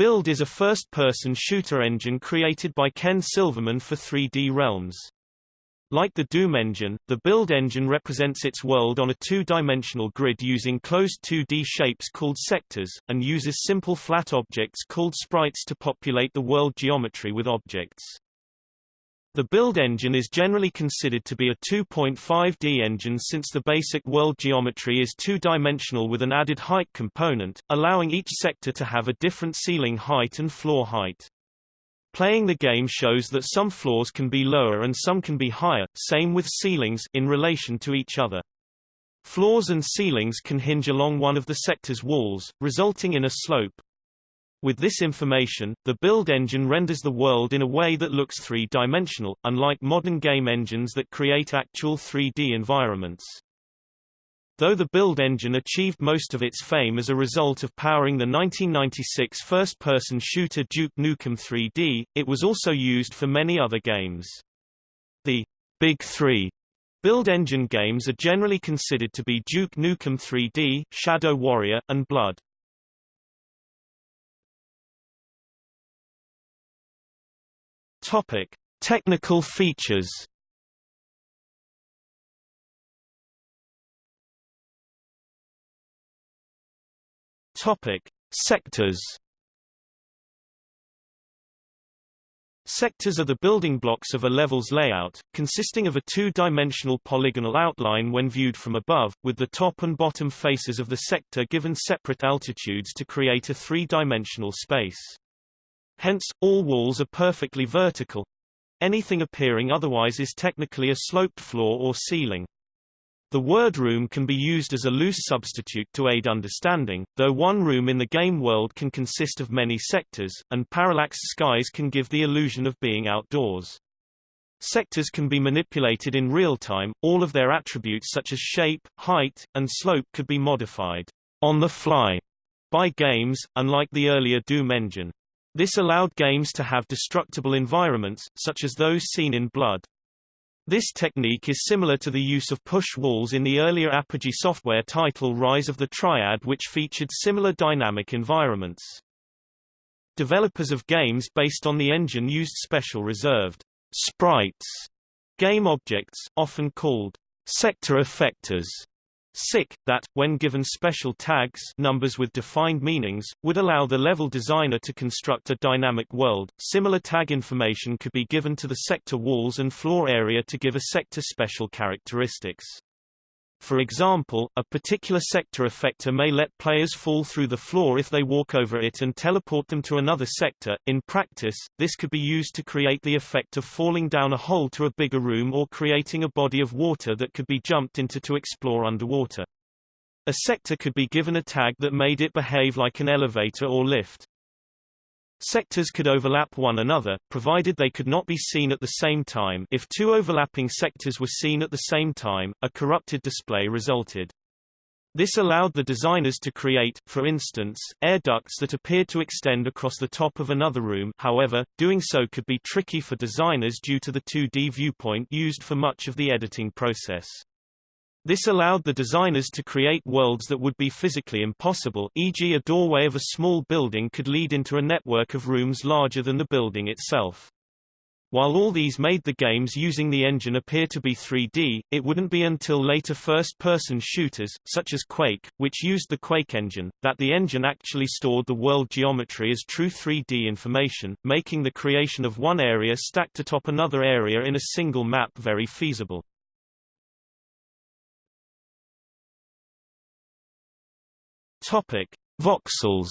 Build is a first-person shooter engine created by Ken Silverman for 3D Realms. Like the Doom engine, the Build engine represents its world on a two-dimensional grid using closed 2D shapes called sectors, and uses simple flat objects called sprites to populate the world geometry with objects. The build engine is generally considered to be a 2.5D engine since the basic world geometry is two-dimensional with an added height component, allowing each sector to have a different ceiling height and floor height. Playing the game shows that some floors can be lower and some can be higher, same with ceilings in relation to each other. Floors and ceilings can hinge along one of the sector's walls, resulting in a slope, with this information, the build engine renders the world in a way that looks three-dimensional, unlike modern game engines that create actual 3D environments. Though the build engine achieved most of its fame as a result of powering the 1996 first-person shooter Duke Nukem 3D, it was also used for many other games. The Big Three build engine games are generally considered to be Duke Nukem 3D, Shadow Warrior, and Blood. Topic: Technical features. Topic: Sectors. Sectors are the building blocks of a level's layout, consisting of a two-dimensional polygonal outline when viewed from above, with the top and bottom faces of the sector given separate altitudes to create a three-dimensional space. Hence, all walls are perfectly vertical. Anything appearing otherwise is technically a sloped floor or ceiling. The word room can be used as a loose substitute to aid understanding, though one room in the game world can consist of many sectors, and parallax skies can give the illusion of being outdoors. Sectors can be manipulated in real time, all of their attributes such as shape, height, and slope could be modified on the fly by games, unlike the earlier Doom engine. This allowed games to have destructible environments, such as those seen in Blood. This technique is similar to the use of push walls in the earlier Apogee software title Rise of the Triad which featured similar dynamic environments. Developers of games based on the engine used special reserved sprites, game objects, often called sector effectors, SICK, that, when given special tags numbers with defined meanings, would allow the level designer to construct a dynamic world. Similar tag information could be given to the sector walls and floor area to give a sector special characteristics. For example, a particular sector effector may let players fall through the floor if they walk over it and teleport them to another sector. In practice, this could be used to create the effect of falling down a hole to a bigger room or creating a body of water that could be jumped into to explore underwater. A sector could be given a tag that made it behave like an elevator or lift. Sectors could overlap one another, provided they could not be seen at the same time if two overlapping sectors were seen at the same time, a corrupted display resulted. This allowed the designers to create, for instance, air ducts that appeared to extend across the top of another room however, doing so could be tricky for designers due to the 2D viewpoint used for much of the editing process. This allowed the designers to create worlds that would be physically impossible e.g. a doorway of a small building could lead into a network of rooms larger than the building itself. While all these made the games using the engine appear to be 3D, it wouldn't be until later first-person shooters, such as Quake, which used the Quake engine, that the engine actually stored the world geometry as true 3D information, making the creation of one area stacked atop another area in a single map very feasible. Topic: Voxels.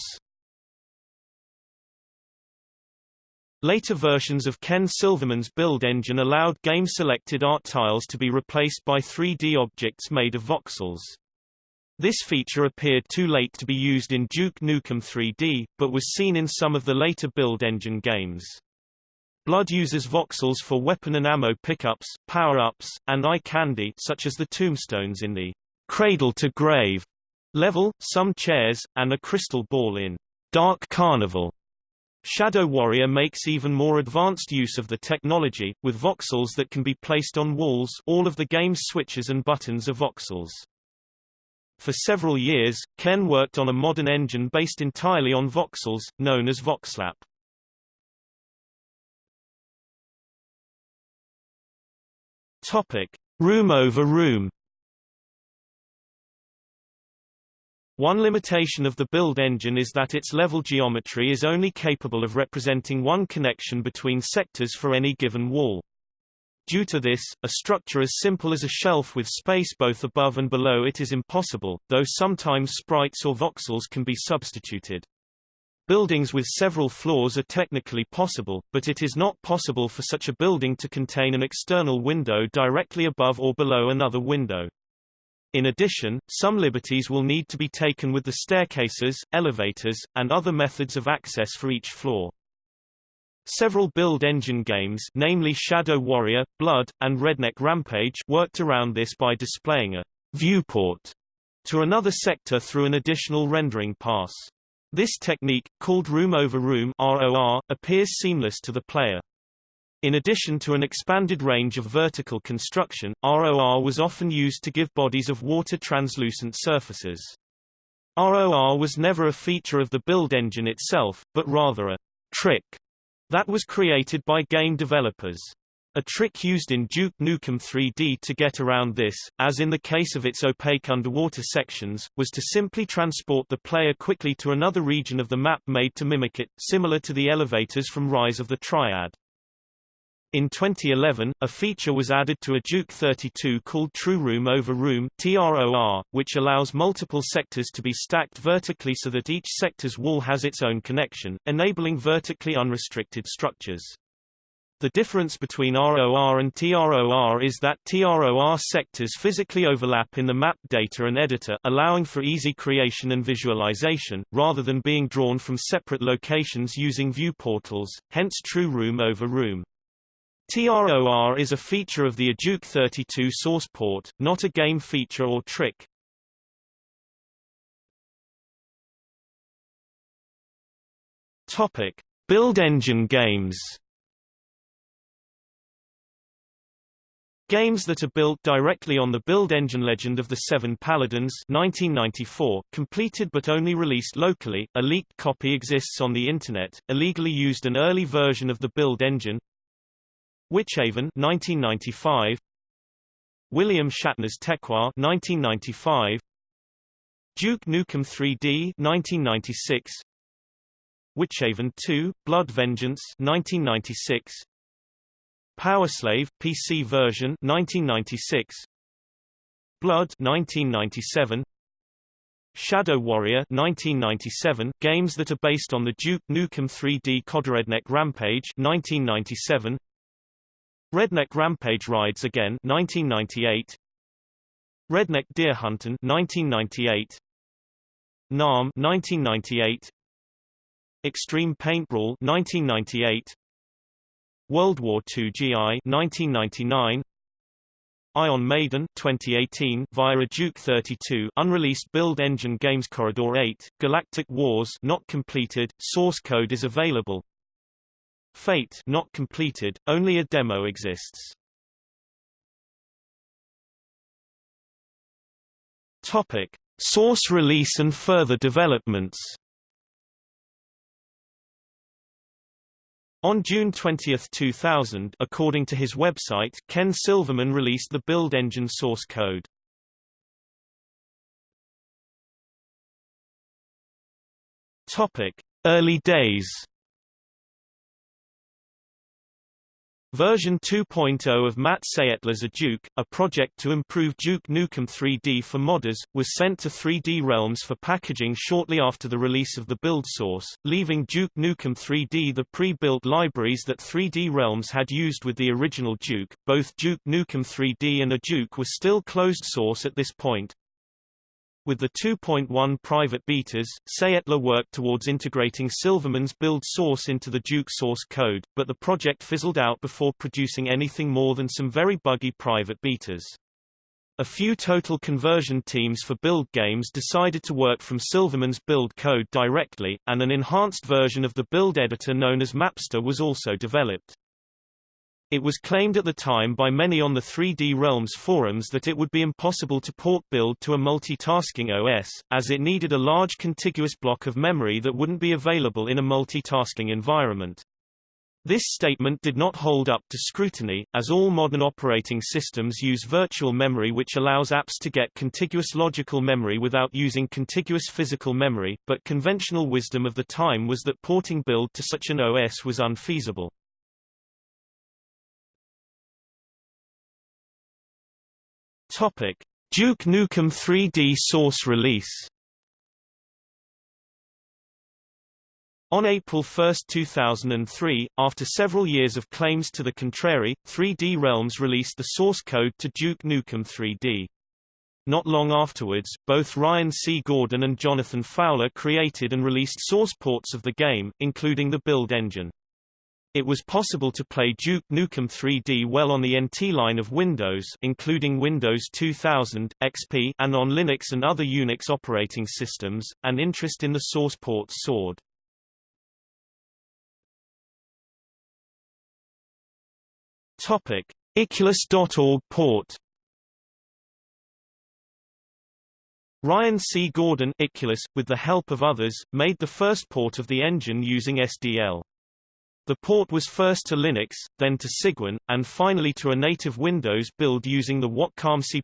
Later versions of Ken Silverman's build engine allowed game-selected art tiles to be replaced by 3D objects made of voxels. This feature appeared too late to be used in Duke Nukem 3D, but was seen in some of the later build engine games. Blood uses voxels for weapon and ammo pickups, power-ups, and eye candy such as the tombstones in the Cradle to Grave level, some chairs, and a crystal ball in Dark Carnival. Shadow Warrior makes even more advanced use of the technology, with voxels that can be placed on walls all of the game's switches and buttons are voxels. For several years, Ken worked on a modern engine based entirely on voxels, known as Voxlap. Topic: Room over room. One limitation of the build engine is that its level geometry is only capable of representing one connection between sectors for any given wall. Due to this, a structure as simple as a shelf with space both above and below it is impossible, though sometimes sprites or voxels can be substituted. Buildings with several floors are technically possible, but it is not possible for such a building to contain an external window directly above or below another window. In addition, some liberties will need to be taken with the staircases, elevators, and other methods of access for each floor. Several build engine games namely Shadow Warrior, Blood, and Redneck Rampage worked around this by displaying a viewport to another sector through an additional rendering pass. This technique, called room over room ROR, appears seamless to the player. In addition to an expanded range of vertical construction, ROR was often used to give bodies of water translucent surfaces. ROR was never a feature of the build engine itself, but rather a trick that was created by game developers. A trick used in Duke Nukem 3D to get around this, as in the case of its opaque underwater sections, was to simply transport the player quickly to another region of the map made to mimic it, similar to the elevators from Rise of the Triad. In 2011, a feature was added to EDuke32 called True Room over Room TROR, which allows multiple sectors to be stacked vertically so that each sector's wall has its own connection, enabling vertically unrestricted structures. The difference between ROR and TROR is that TROR sectors physically overlap in the map data and editor allowing for easy creation and visualization, rather than being drawn from separate locations using view portals, hence true room over room. TROR is a feature of the Duke 32 source port, not a game feature or trick. Topic: Build engine games. Games that are built directly on the build engine Legend of the Seven Paladins 1994, completed but only released locally, a leaked copy exists on the Internet, illegally used an early version of the build engine, Witchaven 1995 William Shatner's TekWar 1995 Duke Nukem 3D 1996 Witchaven 2 Blood Vengeance 1996 Powerslave PC version 1996 Blood 1997 Shadow Warrior 1997 games that are based on the Duke Nukem 3D Redneck Rampage 1997 Redneck Rampage Rides Again 1998 Redneck Deer Huntin' 1998 NAM 1998 Extreme Paint Brawl 1998 World War II GI 1999 Ion Maiden 2018 via Duke 32 unreleased build engine games Corridor 8 Galactic Wars not completed source code is available Fate not completed, only a demo exists. Topic: Source release and further developments. On June 20, 2000, according to his website, Ken Silverman released the build engine source code. Topic: Early days. Version 2.0 of Matt Saettler's A Duke, a project to improve Duke Nukem 3D for modders, was sent to 3D Realms for packaging shortly after the release of the build source, leaving Duke Nukem 3D the pre-built libraries that 3D Realms had used with the original Duke. Both Duke Nukem 3D and EDuke were still closed source at this point, with the 2.1 private betas, Saettler worked towards integrating Silverman's build source into the Duke source code, but the project fizzled out before producing anything more than some very buggy private betas. A few total conversion teams for build games decided to work from Silverman's build code directly, and an enhanced version of the build editor known as Mapster was also developed. It was claimed at the time by many on the 3D Realms forums that it would be impossible to port build to a multitasking OS, as it needed a large contiguous block of memory that wouldn't be available in a multitasking environment. This statement did not hold up to scrutiny, as all modern operating systems use virtual memory which allows apps to get contiguous logical memory without using contiguous physical memory, but conventional wisdom of the time was that porting build to such an OS was unfeasible. Topic: Duke Nukem 3D Source release. On April 1, 2003, after several years of claims to the contrary, 3D Realms released the source code to Duke Nukem 3D. Not long afterwards, both Ryan C. Gordon and Jonathan Fowler created and released source ports of the game, including the build engine. It was possible to play Duke Nukem 3D well on the NT line of Windows including Windows 2000, XP and on Linux and other Unix operating systems, and interest in the source port soared. Topic: Icculus.org port Ryan C. Gordon Icculus, with the help of others, made the first port of the engine using SDL. The port was first to Linux, then to Cygwin, and finally to a native Windows build using the Watcom C++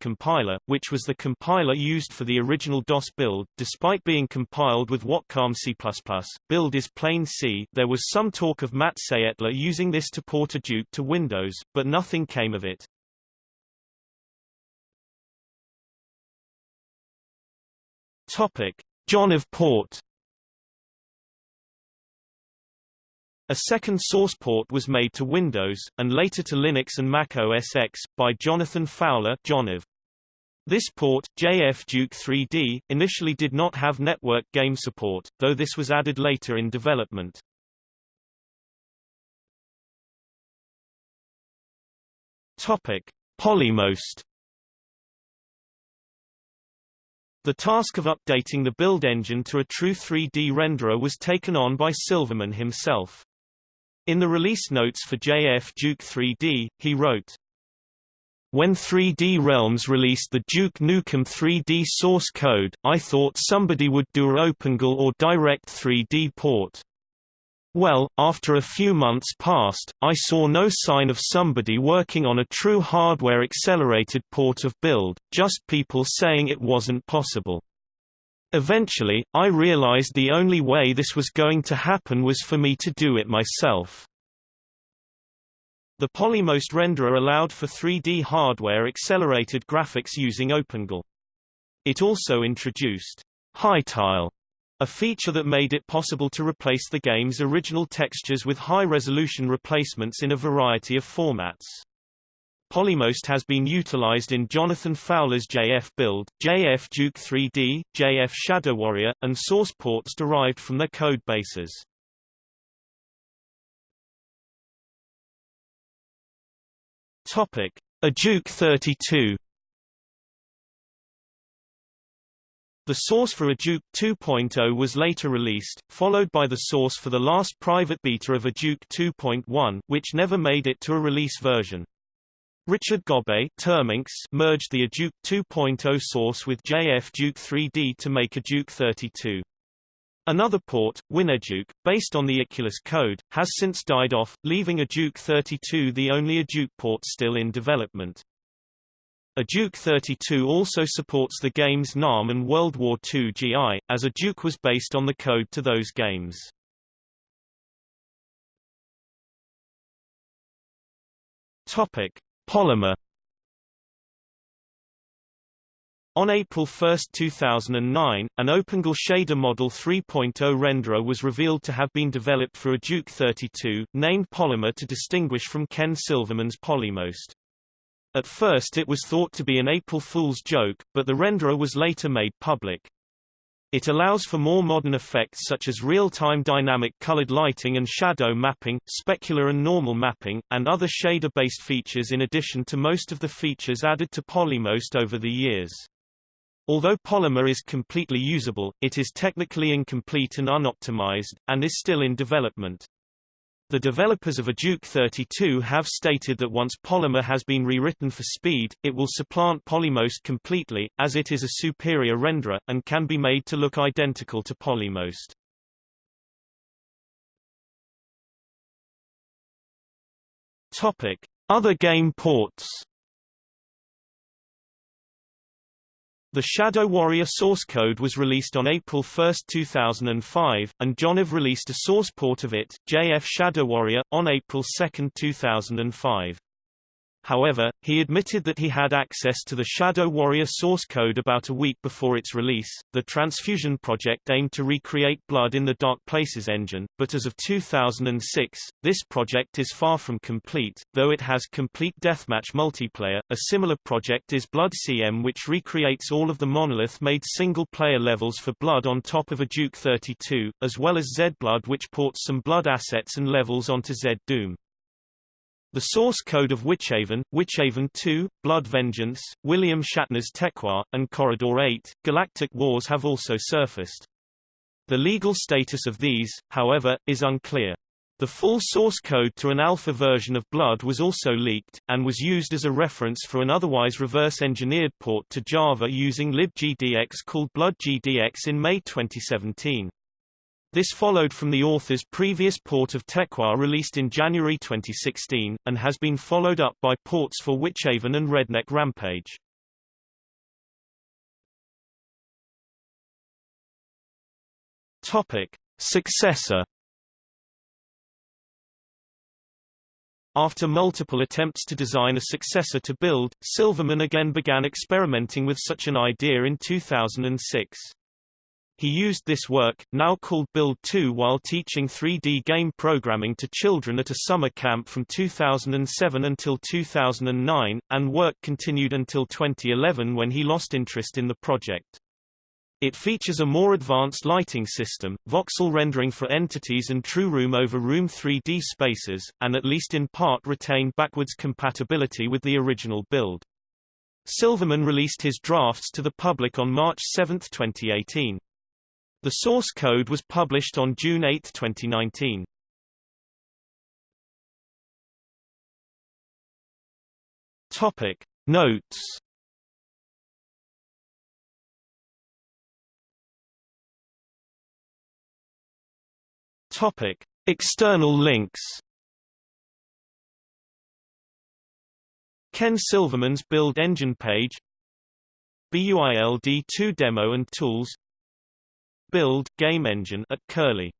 compiler, which was the compiler used for the original DOS build. Despite being compiled with Watcom C++, build is plain C. There was some talk of Matt Saettler using this to port EDuke to Windows, but nothing came of it. Topic: JonoF Port A second source port was made to Windows, and later to Linux and Mac OS X, by Jonathan Fowler JonoF. This port, JF Duke 3D, initially did not have network game support, though this was added later in development. Topic: Polymost The task of updating the build engine to a true 3D renderer was taken on by Silverman himself. In the release notes for JF Duke 3D, he wrote, when 3D Realms released the Duke Nukem 3D source code, I thought somebody would do a OpenGL or Direct 3D port. Well, after a few months passed, I saw no sign of somebody working on a true hardware-accelerated port of build, just people saying it wasn't possible. Eventually, I realized the only way this was going to happen was for me to do it myself. The Polymost renderer allowed for 3D hardware-accelerated graphics using OpenGL. It also introduced high tile, a feature that made it possible to replace the game's original textures with high-resolution replacements in a variety of formats. Polymost has been utilized in Jonathan Fowler's JF build, JF Duke 3D, JF Shadow Warrior, and source ports derived from their code bases. Topic: EDuke32. The source for EDuke 2.0 was later released, followed by the source for the last private beta of EDuke 2.1, which never made it to a release version. Richard Terminx merged the EDuke 2.0 source with JF Duke 3D to make EDuke32. Another port, WinEduke, based on the Icculus code, has since died off, leaving EDuke32 the only EDuke port still in development. EDuke32 also supports the games NAM and World War II GI, as EDuke was based on the code to those games. Topic: Polymer On April 1, 2009, an OpenGL Shader Model 3.0 renderer was revealed to have been developed for EDuke32, named Polymer to distinguish from Ken Silverman's Polymost. At first it was thought to be an April Fool's joke, but the renderer was later made public. It allows for more modern effects such as real-time dynamic colored lighting and shadow mapping, specular and normal mapping, and other shader-based features in addition to most of the features added to Polymost over the years. Although Polymer is completely usable, it is technically incomplete and unoptimized, and is still in development. The developers of EDuke32 have stated that once Polymer has been rewritten for speed, it will supplant Polymost completely, as it is a superior renderer, and can be made to look identical to Polymost. Topic. Other game ports The Shadow Warrior source code was released on April 1, 2005, and JonoF released a source port of it, JF Shadow Warrior, on April 2, 2005. However, he admitted that he had access to the Shadow Warrior source code about a week before its release. The Transfusion project aimed to recreate Blood in the Dark Places engine, but as of 2006, this project is far from complete, though it has complete deathmatch multiplayer. A similar project is Blood CM which recreates all of the monolith-made single-player levels for Blood on top of EDuke32, as well as Z Blood which ports some Blood assets and levels onto Z Doom. The source code of Witchaven, Witchaven 2, Blood Vengeance, William Shatner's TekWar, and Corridor 8, Galactic Wars have also surfaced. The legal status of these, however, is unclear. The full source code to an alpha version of Blood was also leaked, and was used as a reference for an otherwise reverse-engineered port to Java using libgdx called BloodGDX in May 2017. This followed from the author's previous port of TekWar released in January 2016, and has been followed up by ports for Witchaven and Redneck Rampage. Topic. Successor After multiple attempts to design a successor to Build, Silverman again began experimenting with such an idea in 2006. He used this work, now called Build 2 while teaching 3D game programming to children at a summer camp from 2007 until 2009, and work continued until 2011 when he lost interest in the project. It features a more advanced lighting system, voxel rendering for entities and true room over room 3D spaces, and at least in part retained backwards compatibility with the original build. Silverman released his drafts to the public on March 7, 2018. The source code was published on June 8, 2019. Topic Notes. Topic External links. Ken Silverman's Build Engine page. BUILD2 demo and tools Build game engine at Curlie